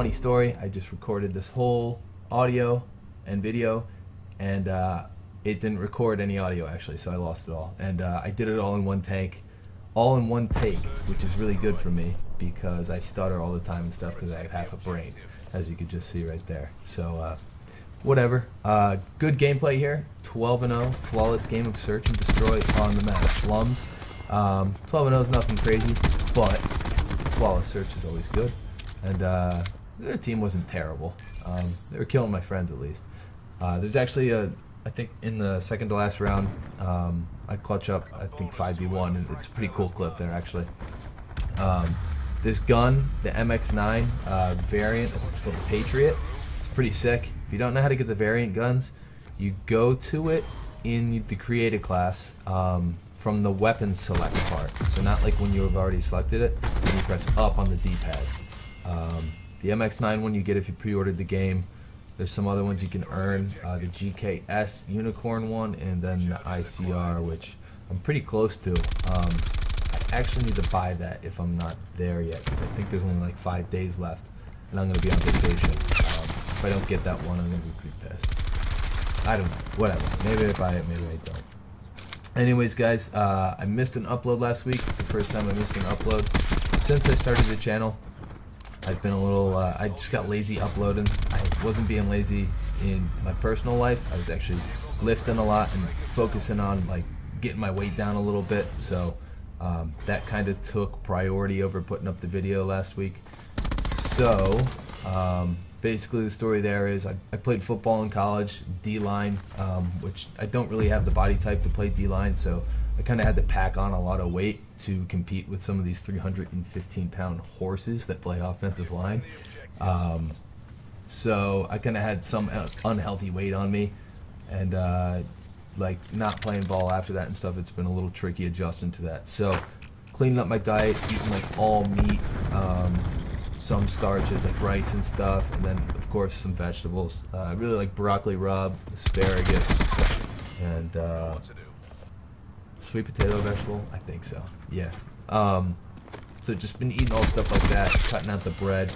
funny story. I just recorded this whole audio and video, and uh, it didn't record any audio actually, so I lost it all. And uh, I did it all in one take, all in one take, which is really good for me because I stutter all the time and stuff because I have half a brain, as you could just see right there. So, uh, whatever. Uh, good gameplay here. 12 and 0, flawless game of search and destroy on the map. Slums. Um, 12 and 0 is nothing crazy, but flawless search is always good. And uh, their team wasn't terrible. Um, they were killing my friends at least. Uh, there's actually a, I think in the second to last round, um, I clutch up, I think 5v1, and it's a pretty cool clip there actually. Um, this gun, the MX9 uh, variant, it's called the Patriot. It's pretty sick. If you don't know how to get the variant guns, you go to it in the created class um, from the weapon select part. So not like when you have already selected it, you press up on the D-pad. The MX9 one you get if you pre-ordered the game. There's some other ones you can earn. Uh, the GKS Unicorn one, and then the ICR, which I'm pretty close to. Um, I actually need to buy that if I'm not there yet, because I think there's only like five days left, and I'm going to be on vacation. Um, if I don't get that one, I'm going to be pretty pissed. I don't know. Whatever. Maybe I buy it, maybe I don't. Anyways, guys, uh, I missed an upload last week. It's the first time I missed an upload since I started the channel. I've been a little, uh, I just got lazy uploading. I wasn't being lazy in my personal life. I was actually lifting a lot and focusing on like getting my weight down a little bit. So um, that kind of took priority over putting up the video last week. So um, basically the story there is I, I played football in college, D-line, um, which I don't really have the body type to play D-line. So I kind of had to pack on a lot of weight to compete with some of these 315 pound horses that play offensive line. Um, so I kind of had some unhealthy weight on me, and uh, like not playing ball after that and stuff. It's been a little tricky adjusting to that. So cleaning up my diet, eating like all meat, um, some starches like rice and stuff, and then of course some vegetables. Uh, I really like broccoli rub, asparagus, and. Uh, sweet potato vegetable? I think so. Yeah. Um, so just been eating all stuff like that, cutting out the bread.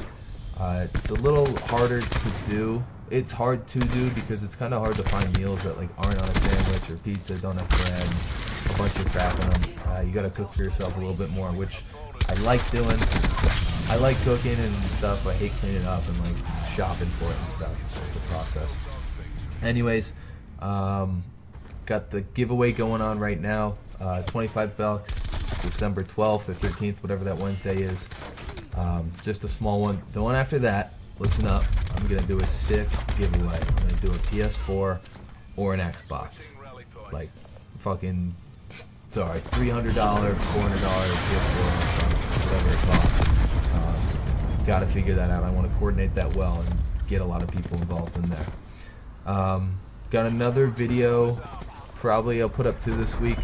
Uh, it's a little harder to do. It's hard to do because it's kind of hard to find meals that like aren't on a sandwich or pizza, don't have bread, a bunch of crap in them. Uh, you gotta cook for yourself a little bit more, which I like doing. I like cooking and stuff. I hate cleaning up and like shopping for it and stuff. It's just the process. Anyways, um, got the giveaway going on right now. Uh, 25 bucks, December 12th or 13th, whatever that Wednesday is. Um, just a small one. The one after that, listen up, I'm going to do a sick giveaway. I'm going to do a PS4 or an Xbox. Like, fucking, sorry, $300, $400 PS4, whatever it costs. Um, Got to figure that out. I want to coordinate that well and get a lot of people involved in there. Um, got another video probably I'll put up two this week.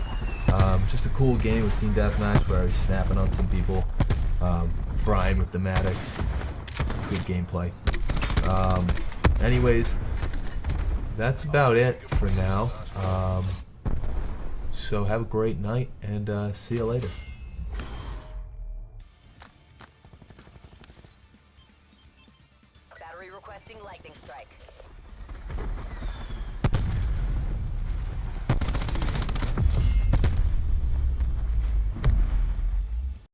Um, just a cool game with Team Deathmatch where I was snapping on some people, um, frying with the Maddox. Good gameplay. Um, anyways, that's about it for now. Um, so have a great night and uh, see you later. Battery requesting lightning strike.